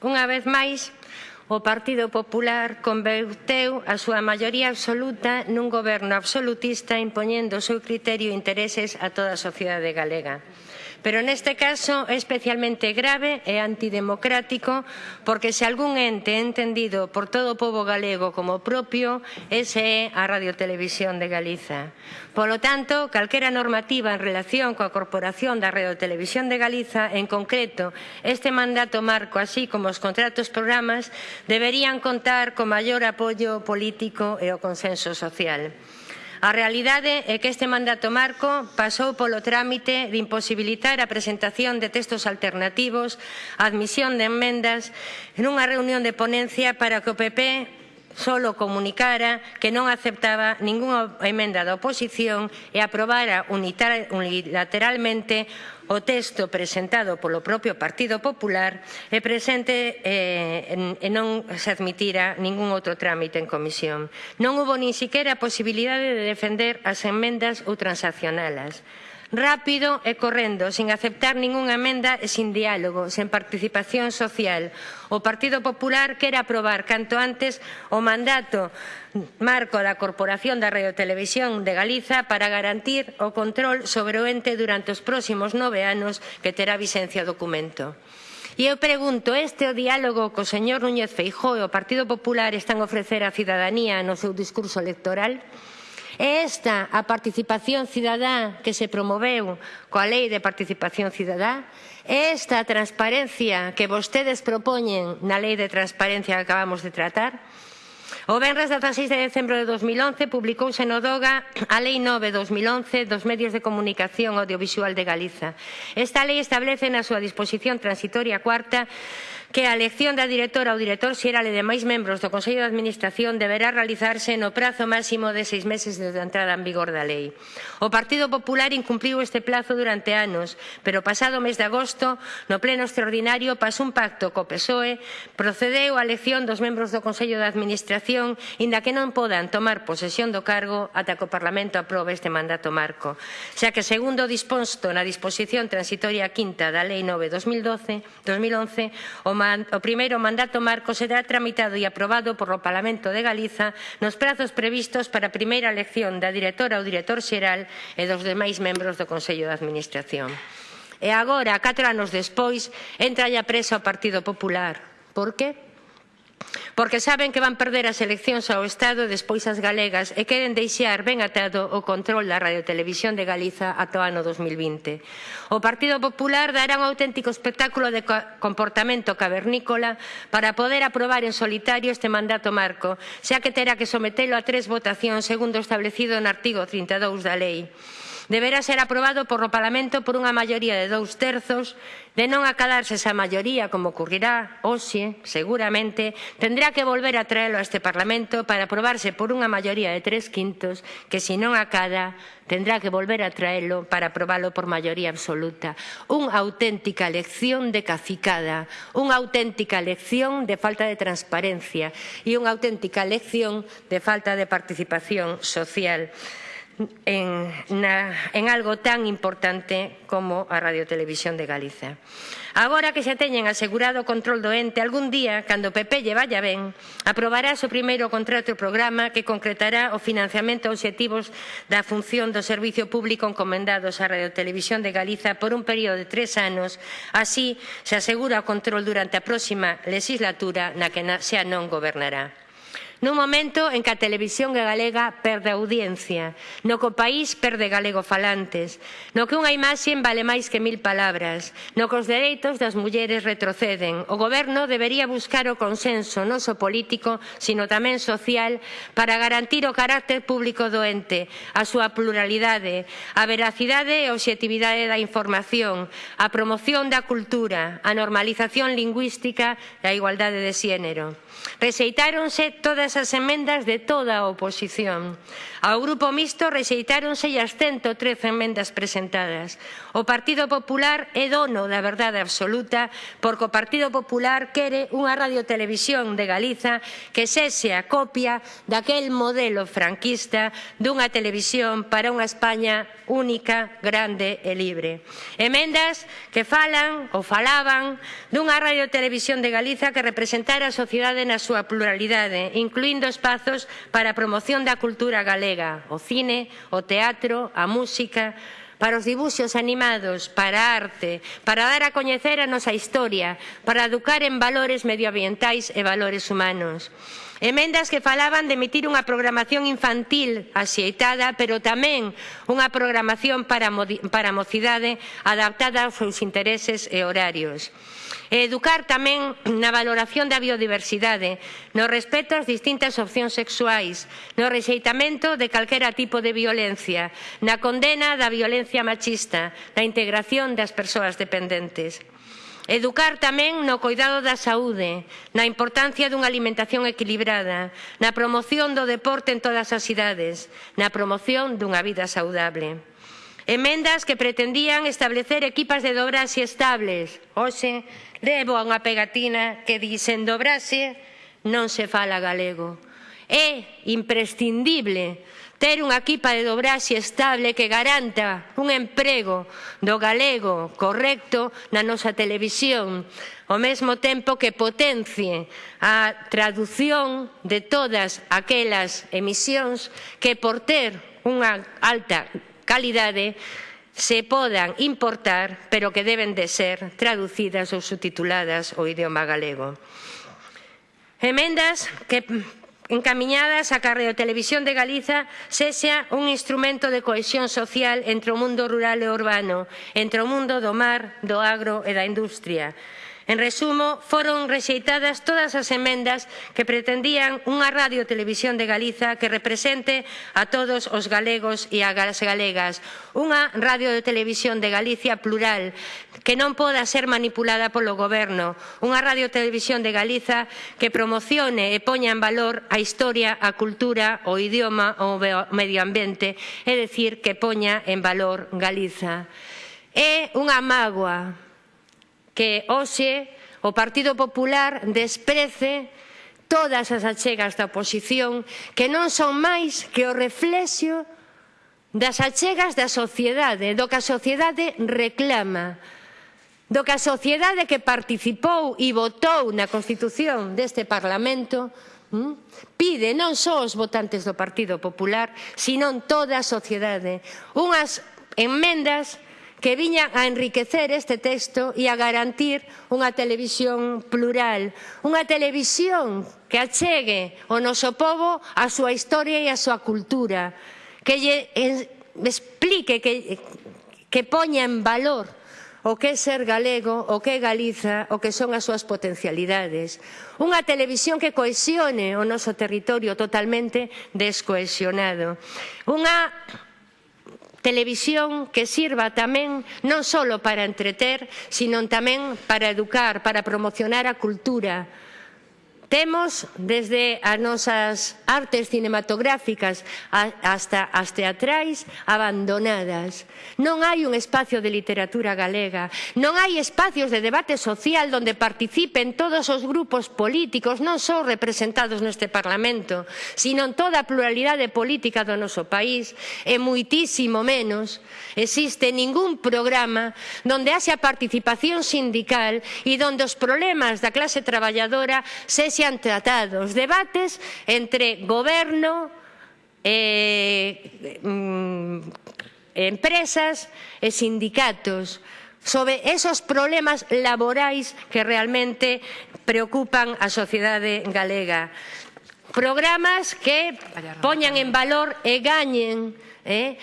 Unha vez máis, o Partido Popular converteu a súa maioría absoluta nun goberno absolutista impoñendo o seu criterio e intereses a toda a sociedade galega. Pero neste caso é especialmente grave e antidemocrático porque se algún ente é entendido por todo o povo galego como propio, ese é a Radiotelevisión de Galiza. Polo tanto, calquera normativa en relación coa Corporación da Radiotelevisión de Galiza, en concreto, este mandato marco, así como os contratos programas, deberían contar co maior apoio político e o consenso social. A realidade é que este mandato marco pasou polo trámite de imposibilitar a presentación de textos alternativos, a admisión de enmendas, nunha reunión de ponencia para que o PP solo comunicara que non aceptaba ningunha emenda da oposición e aprobara unilateralmente o texto presentado polo propio Partido Popular e presente eh, e non se admitira ningún outro trámite en comisión. Non hubo nin siquiera a posibilidade de defender as emendas ou transaccionalas rápido e correndo, sin aceptar ningunha emenda e sin diálogo, sen participación social. O Partido Popular quere aprobar canto antes o mandato marco da Corporación da Radiotelevisión de Galiza para garantir o control sobre o ente durante os próximos nove anos que terá visencia o documento. E eu pregunto, este o diálogo co señor Núñez Feijóo e o Partido Popular están a ofrecer á cidadanía no seu discurso electoral? É esta a participación cidadá que se promoveu coa Lei de Participación Cidadá? É esta a transparencia que vostedes propoñen na Lei de Transparencia que acabamos de tratar? O Benres 16 de decembro de 2011 publicouse no DOGA a Lei 9-2011 dos Medios de Comunicación Audiovisual de Galiza. Esta lei establece na súa disposición transitoria cuarta que a elección da directora ou director xeral e demais membros do Consello de Administración deberá realizarse no prazo máximo de seis meses desde a entrada en vigor da lei. O Partido Popular incumpliu este plazo durante anos, pero pasado mes de agosto, no pleno extraordinario, pasou un pacto co PSOE, procedeu a elección dos membros do Consello de Administración, inda que non podan tomar posesión do cargo ata que o Parlamento aprobe este mandato marco, xa que segundo disposto na disposición transitoria quinta da Lei 9-2012, 2011, o o primeiro mandato marco será tramitado e aprobado por o Parlamento de Galiza nos prazos previstos para a primeira elección da directora ou director xeral e dos demais membros do Consello de Administración. E agora, catro anos despois, entra a presa o Partido Popular. Por que? porque saben que van perder as eleccións ao Estado despois as galegas e queren deixar ben atado o control da radiotelevisión de Galiza ata o ano 2020. O Partido Popular dará un auténtico espectáculo de comportamento cavernícola para poder aprobar en solitario este mandato marco, xa que terá que sometelo a tres votacións segundo establecido no artigo 32 da lei deberá ser aprobado por o Parlamento por unha maioría de dous terzos, de non acadarse esa maioría, como ocurrirá hoxe, seguramente, tendrá que volver a traelo a este Parlamento para aprobarse por unha maioría de tres quintos, que se non acada, tendrá que volver a traelo para aprobalo por maioría absoluta. Unha auténtica lección de cacicada unha auténtica lección de falta de transparencia e unha auténtica lección de falta de participación social en, na, en algo tan importante como a Radiotelevisión de Galiza. Agora que se teñen asegurado o control do ente, algún día, cando PP lle vaya ben, aprobará o primeiro contrato e programa que concretará o financiamento e obxectivos da función do servicio público encomendados á Radiotelevisión de Galiza por un período de tres anos. Así, se asegura o control durante a próxima legislatura na que xa non gobernará. Nun momento en que a televisión galega perde audiencia, no que o país perde galego falantes, no que unha imaxe vale máis que mil palabras, no que os dereitos das mulleres retroceden. O goberno debería buscar o consenso non só político, sino tamén social, para garantir o carácter público do ente, a súa pluralidade, a veracidade e a obxectividade da información, a promoción da cultura, a normalización lingüística e a igualdade de xénero. Rexeitáronse todas as emendas de toda a oposición. Ao Grupo Mixto rexeitáronse as 113 emendas presentadas. O Partido Popular é dono da verdade absoluta porque o Partido Popular quere unha radiotelevisión de Galiza que sese a copia daquel modelo franquista dunha televisión para unha España única, grande e libre. Emendas que falan ou falaban dunha radiotelevisión de Galiza que representara a sociedade na súa pluralidade, incluindo espazos para a promoción da cultura galega, o cine, o teatro, a música, para os dibuxos animados, para a arte, para dar a coñecer a nosa historia, para educar en valores medioambientais e valores humanos. Emendas que falaban de emitir unha programación infantil axeitada, pero tamén unha programación para, para a mocidade adaptada aos seus intereses e horarios. E educar tamén na valoración da biodiversidade, no respeto ás distintas opcións sexuais, no rexeitamento de calquera tipo de violencia, na condena da violencia violencia machista, na integración das persoas dependentes. Educar tamén no cuidado da saúde, na importancia dunha alimentación equilibrada, na promoción do deporte en todas as idades, na promoción dunha vida saudable. Emendas que pretendían establecer equipas de dobraxe estables. Hoxe, levo a unha pegatina que dicen dobraxe non se fala galego. É imprescindible ter unha equipa de dobraxe estable que garanta un emprego do galego correcto na nosa televisión, ao mesmo tempo que potencie a tradución de todas aquelas emisións que por ter unha alta calidade se podan importar, pero que deben de ser traducidas ou subtituladas ao idioma galego. Emendas que encamiñadas a que a Radiotelevisión de Galiza sexa un instrumento de cohesión social entre o mundo rural e urbano, entre o mundo do mar, do agro e da industria. En resumo, foron rexeitadas todas as emendas que pretendían unha radio televisión de Galiza que represente a todos os galegos e as galegas. Unha radio de televisión de Galicia plural que non poda ser manipulada polo goberno. Unha radio televisión de Galiza que promocione e poña en valor a historia, a cultura, o idioma, o medio ambiente, é dicir, que poña en valor Galiza. É unha mágoa que hoxe o Partido Popular desprece todas as achegas da oposición que non son máis que o reflexo das achegas da sociedade, do que a sociedade reclama, do que a sociedade que participou e votou na Constitución deste Parlamento hm, pide non só os votantes do Partido Popular, senón toda a sociedade. Unhas enmendas que viñan a enriquecer este texto e a garantir unha televisión plural, unha televisión que achegue o noso povo a súa historia e a súa cultura, que lle explique, que, que poña en valor o que é ser galego, o que é Galiza, o que son as súas potencialidades. Unha televisión que cohesione o noso territorio totalmente descohesionado. Unha Televisión que sirva tamén non só para entreter, sino tamén para educar, para promocionar a cultura, Temos desde as nosas artes cinematográficas hasta as teatrais abandonadas. Non hai un espacio de literatura galega, non hai espacios de debate social onde participen todos os grupos políticos, non só representados neste Parlamento, sino en toda a pluralidade política do noso país, e muitísimo menos existe ningún programa onde haxa participación sindical e onde os problemas da clase traballadora sexan han tratado os debates entre goberno, eh, mm, empresas e sindicatos sobre esos problemas laborais que realmente preocupan a sociedade galega. Programas que poñan en eh. valor e gañen eh,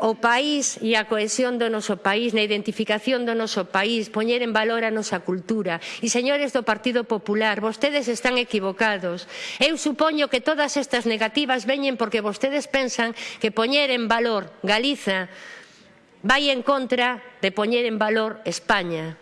o país e a cohesión do noso país, na identificación do noso país, poñer en valor a nosa cultura. E, señores do Partido Popular, vostedes están equivocados. Eu supoño que todas estas negativas veñen porque vostedes pensan que poñer en valor Galiza vai en contra de poñer en valor España.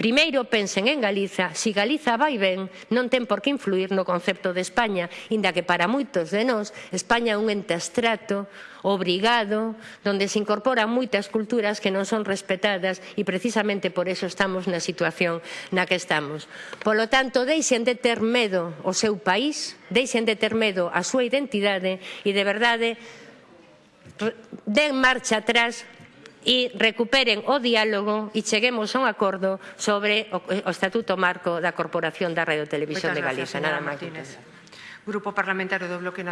Primeiro, pensen en Galiza. Si Galiza vai ben, non ten por que influir no concepto de España, inda que para moitos de nós, España é un ente abstrato, obrigado, donde se incorporan moitas culturas que non son respetadas e precisamente por eso estamos na situación na que estamos. Polo tanto, deixen de ter medo ao seu país, deixen de ter medo á súa identidade e de verdade den marcha atrás e recuperen o diálogo e cheguemos a un acordo sobre o, o Estatuto Marco da Corporación da Radio Televisión Moitas de Galicia. Gracias, Nada máis. Grupo Parlamentario do Bloque Nacional.